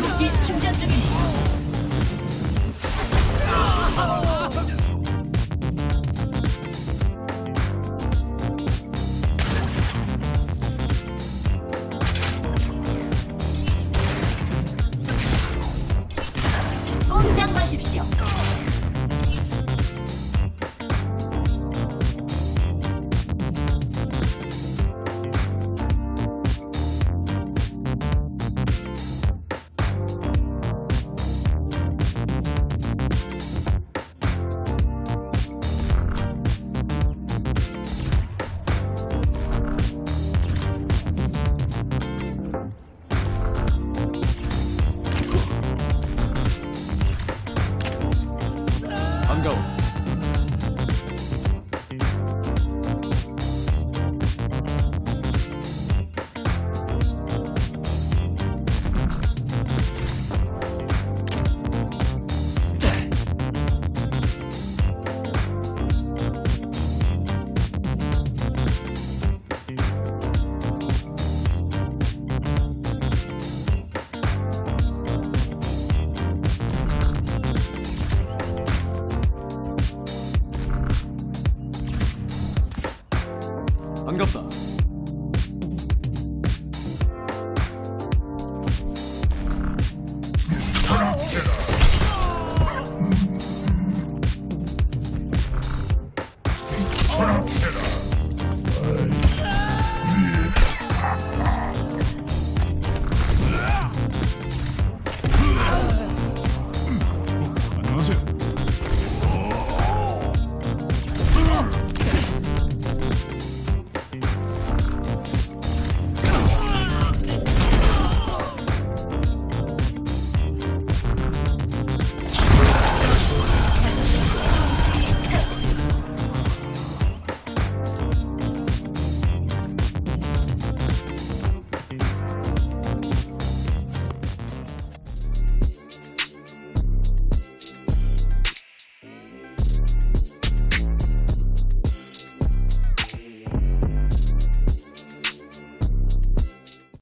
무기 충전 중입니다. 공장 가십시오. go